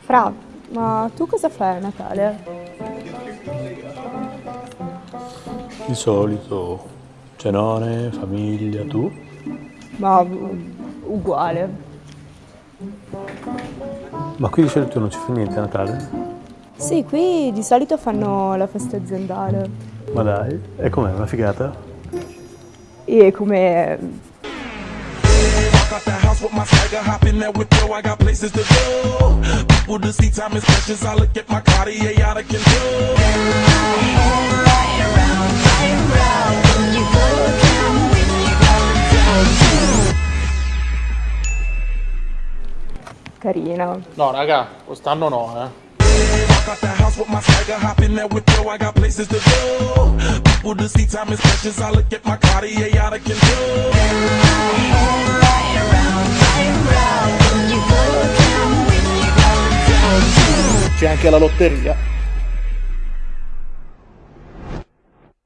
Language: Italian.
Fra, ma tu cosa fai a Natale? Il solito, cenone, famiglia, tu? Ma uguale. Ma qui di solito non ci fa niente a Natale? Sì, qui di solito fanno la festa aziendale. Ma dai, e com'è, una figata? E come... Walk out the house with my swagger, hop in that whip, yo, I got places to go. People to see, time is precious. I look at my Cartier out of control. carina. No, raga, quest'anno no, eh. Walk out the house with my swagger, hop in that whip, yo, I got places to go. People to see, time is precious. I look at my Cartier out of control. C'è anche la lotteria.